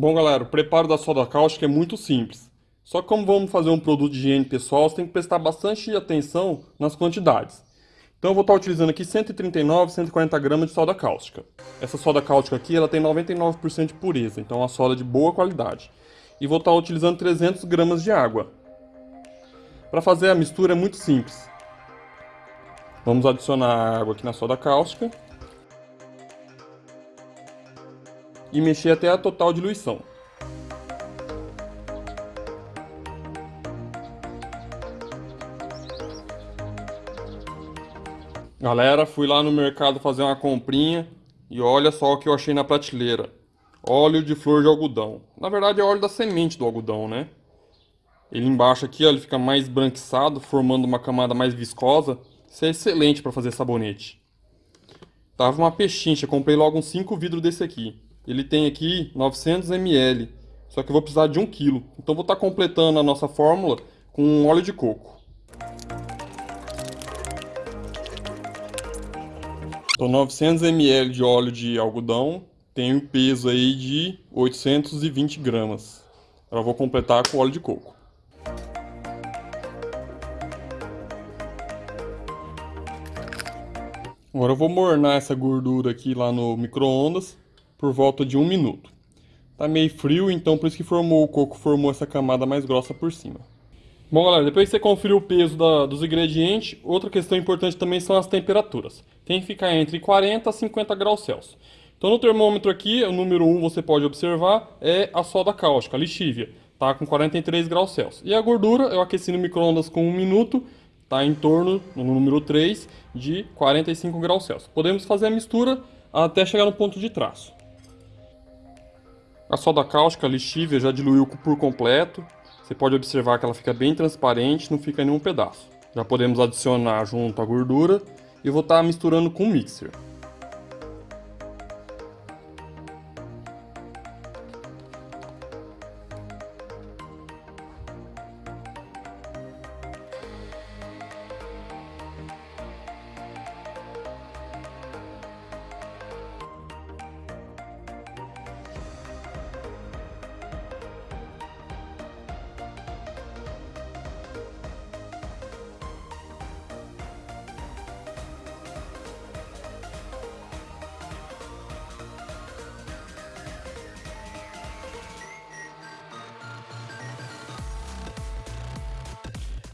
Bom galera, o preparo da soda cáustica é muito simples. Só que como vamos fazer um produto de higiene pessoal, você tem que prestar bastante atenção nas quantidades. Então eu vou estar utilizando aqui 139, 140 gramas de soda cáustica. Essa soda cáustica aqui ela tem 99% de pureza, então é uma soda de boa qualidade. E vou estar utilizando 300 gramas de água. Para fazer a mistura é muito simples. Vamos adicionar água aqui na soda cáustica. E mexer até a total diluição. Galera, fui lá no mercado fazer uma comprinha e olha só o que eu achei na prateleira. Óleo de flor de algodão. Na verdade é óleo da semente do algodão, né? Ele embaixo aqui, ó, ele fica mais branquiçado, formando uma camada mais viscosa. Isso é excelente para fazer sabonete. Tava uma pechincha, comprei logo uns 5 vidros desse aqui. Ele tem aqui 900 ml, só que eu vou precisar de 1 kg. Então vou estar tá completando a nossa fórmula com óleo de coco. Então 900 ml de óleo de algodão tem um peso aí de 820 gramas. Agora vou completar com óleo de coco. Agora eu vou mornar essa gordura aqui lá no micro-ondas por volta de um minuto. Tá meio frio, então por isso que formou o coco, formou essa camada mais grossa por cima. Bom, galera, depois que você conferiu o peso da, dos ingredientes, outra questão importante também são as temperaturas. Tem que ficar entre 40 a 50 graus Celsius. Então no termômetro aqui, o número 1 você pode observar, é a soda cáustica, a lixívia. Tá com 43 graus Celsius. E a gordura eu aqueci no micro-ondas com 1 minuto, tá em torno, no número 3, de 45 graus Celsius. Podemos fazer a mistura até chegar no ponto de traço. A soda cáustica, lixívia, já diluiu por completo. Você pode observar que ela fica bem transparente, não fica nenhum pedaço. Já podemos adicionar junto a gordura e vou estar misturando com o mixer.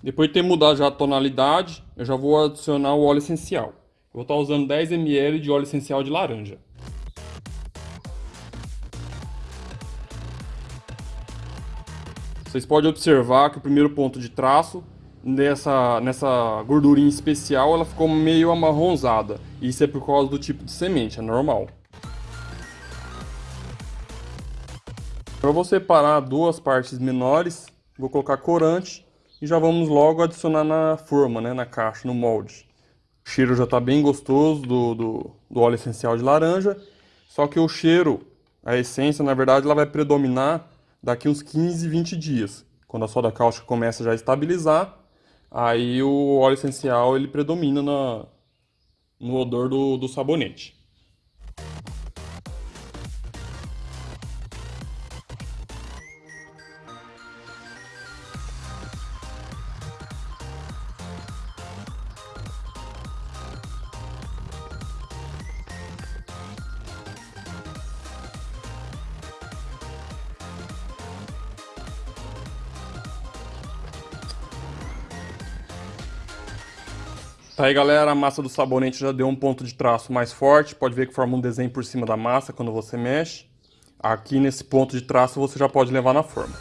Depois de ter mudado já a tonalidade, eu já vou adicionar o óleo essencial. Eu vou estar usando 10 ml de óleo essencial de laranja. Vocês podem observar que o primeiro ponto de traço nessa, nessa gordurinha especial ela ficou meio amarronzada. Isso é por causa do tipo de semente, é normal. Para vou separar duas partes menores, vou colocar corante e já vamos logo adicionar na forma, né, na caixa, no molde. O cheiro já está bem gostoso do, do, do, óleo essencial de laranja, só que o cheiro, a essência, na verdade, ela vai predominar daqui uns 15, 20 dias. Quando a soda cáustica começa já a estabilizar, aí o óleo essencial ele predomina na, no odor do, do sabonete. Tá aí galera, a massa do sabonete já deu um ponto de traço mais forte, pode ver que forma um desenho por cima da massa quando você mexe. Aqui nesse ponto de traço você já pode levar na forma.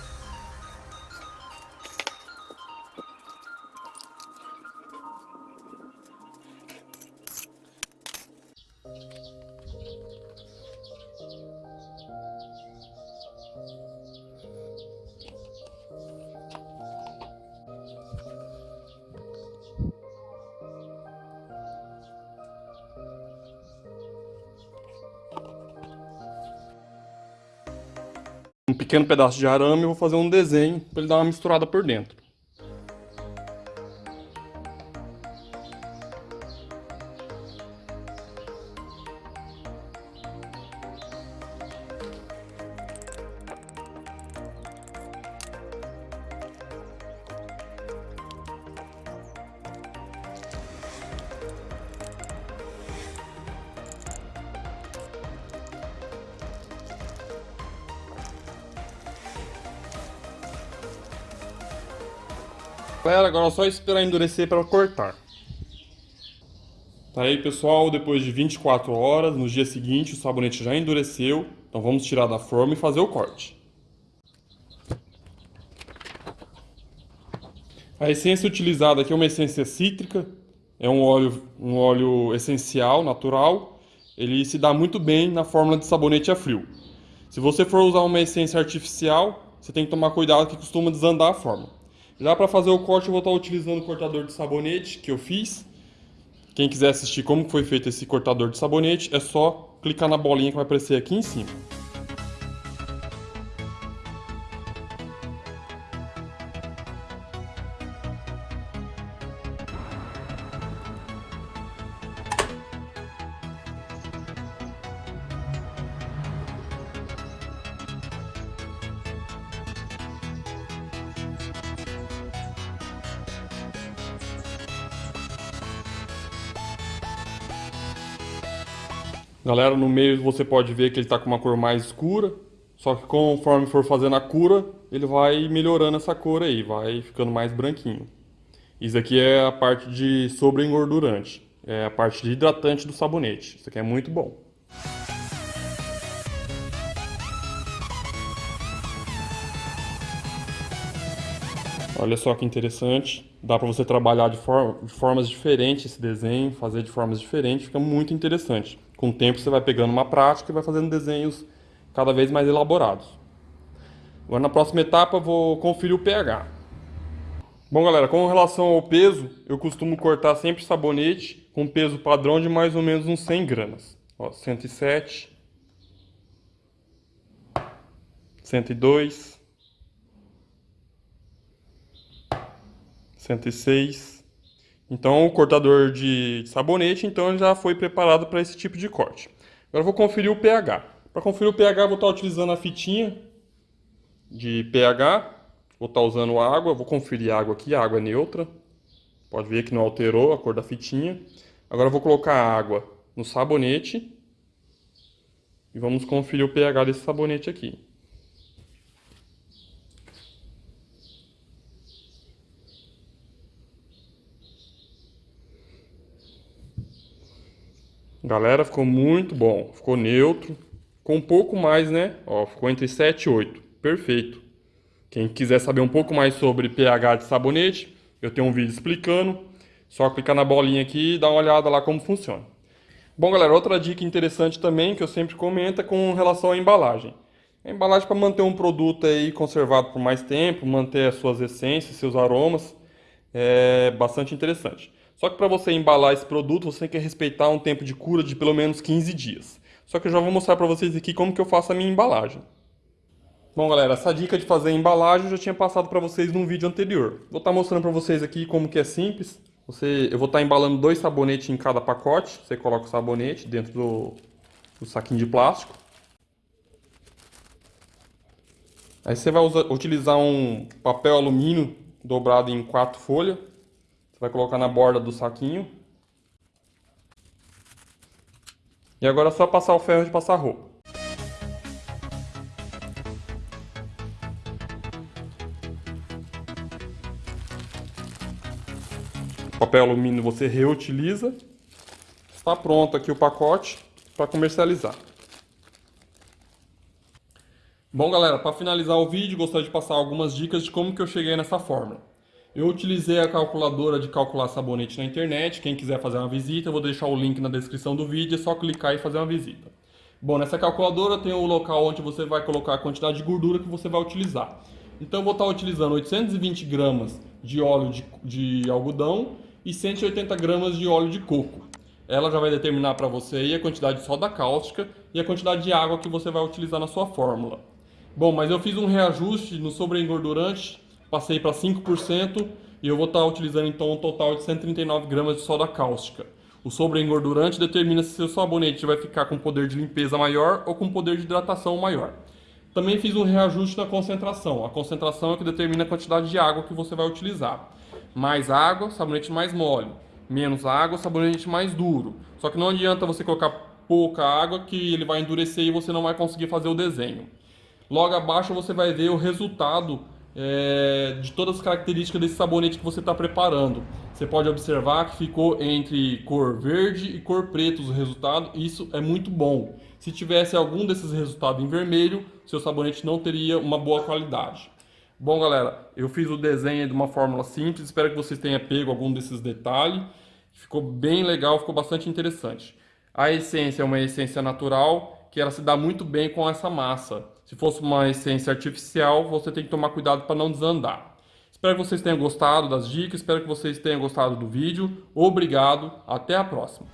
Um pequeno pedaço de arame e vou fazer um desenho para ele dar uma misturada por dentro. Galera, agora é só esperar endurecer para cortar. Tá aí, pessoal, depois de 24 horas, no dia seguinte o sabonete já endureceu. Então vamos tirar da forma e fazer o corte. A essência utilizada aqui é uma essência cítrica, é um óleo, um óleo essencial, natural. Ele se dá muito bem na fórmula de sabonete a frio. Se você for usar uma essência artificial, você tem que tomar cuidado que costuma desandar a forma. Já para fazer o corte eu vou estar utilizando o cortador de sabonete que eu fiz. Quem quiser assistir como foi feito esse cortador de sabonete, é só clicar na bolinha que vai aparecer aqui em cima. Galera, no meio você pode ver que ele está com uma cor mais escura, só que conforme for fazendo a cura, ele vai melhorando essa cor aí, vai ficando mais branquinho. Isso aqui é a parte de sobre-engordurante, é a parte de hidratante do sabonete. Isso aqui é muito bom. Olha só que interessante, dá para você trabalhar de, de formas diferentes esse desenho, fazer de formas diferentes, fica muito interessante. Com o tempo você vai pegando uma prática e vai fazendo desenhos cada vez mais elaborados. Agora na próxima etapa eu vou conferir o pH. Bom galera, com relação ao peso, eu costumo cortar sempre sabonete com peso padrão de mais ou menos uns 100 gramas. Ó, 107, 102, 106, então o cortador de sabonete então já foi preparado para esse tipo de corte. Agora eu vou conferir o pH. Para conferir o pH vou estar utilizando a fitinha de pH. Vou estar usando água, vou conferir a água aqui, a água é neutra. Pode ver que não alterou a cor da fitinha. Agora eu vou colocar a água no sabonete. E vamos conferir o pH desse sabonete aqui. Galera, ficou muito bom. Ficou neutro. Com um pouco mais, né? Ó, ficou entre 7 e 8. Perfeito. Quem quiser saber um pouco mais sobre pH de sabonete, eu tenho um vídeo explicando. Só clicar na bolinha aqui e dar uma olhada lá como funciona. Bom, galera, outra dica interessante também que eu sempre comento é com relação à embalagem. A embalagem para manter um produto aí conservado por mais tempo, manter as suas essências, seus aromas, é bastante interessante. Só que para você embalar esse produto, você tem que respeitar um tempo de cura de pelo menos 15 dias. Só que eu já vou mostrar para vocês aqui como que eu faço a minha embalagem. Bom, galera, essa dica de fazer a embalagem eu já tinha passado para vocês num vídeo anterior. Vou estar tá mostrando para vocês aqui como que é simples. Você, eu vou estar tá embalando dois sabonetes em cada pacote. Você coloca o sabonete dentro do, do saquinho de plástico. Aí você vai usar, utilizar um papel alumínio dobrado em quatro folhas. Você vai colocar na borda do saquinho. E agora é só passar o ferro de passar roupa. O papel alumínio você reutiliza. Está pronto aqui o pacote para comercializar. Bom galera, para finalizar o vídeo, gostaria de passar algumas dicas de como que eu cheguei nessa fórmula. Eu utilizei a calculadora de calcular sabonete na internet. Quem quiser fazer uma visita, eu vou deixar o link na descrição do vídeo. É só clicar e fazer uma visita. Bom, nessa calculadora tem o local onde você vai colocar a quantidade de gordura que você vai utilizar. Então eu vou estar utilizando 820 gramas de óleo de, de algodão e 180 gramas de óleo de coco. Ela já vai determinar para você a quantidade de soda cáustica e a quantidade de água que você vai utilizar na sua fórmula. Bom, mas eu fiz um reajuste no sobreengordurante passei para 5% e eu vou estar tá utilizando então um total de 139 gramas de soda cáustica. O sobreengordurante determina se seu sabonete vai ficar com poder de limpeza maior ou com poder de hidratação maior. Também fiz um reajuste na concentração. A concentração é que determina a quantidade de água que você vai utilizar. Mais água, sabonete mais mole. Menos água, sabonete mais duro. Só que não adianta você colocar pouca água que ele vai endurecer e você não vai conseguir fazer o desenho. Logo abaixo você vai ver o resultado é, de todas as características desse sabonete que você está preparando. Você pode observar que ficou entre cor verde e cor preto os resultados, isso é muito bom. Se tivesse algum desses resultados em vermelho, seu sabonete não teria uma boa qualidade. Bom, galera, eu fiz o desenho de uma fórmula simples, espero que vocês tenham pego algum desses detalhes. Ficou bem legal, ficou bastante interessante. A essência é uma essência natural, que ela se dá muito bem com essa massa. Se fosse uma essência artificial, você tem que tomar cuidado para não desandar. Espero que vocês tenham gostado das dicas, espero que vocês tenham gostado do vídeo. Obrigado, até a próxima.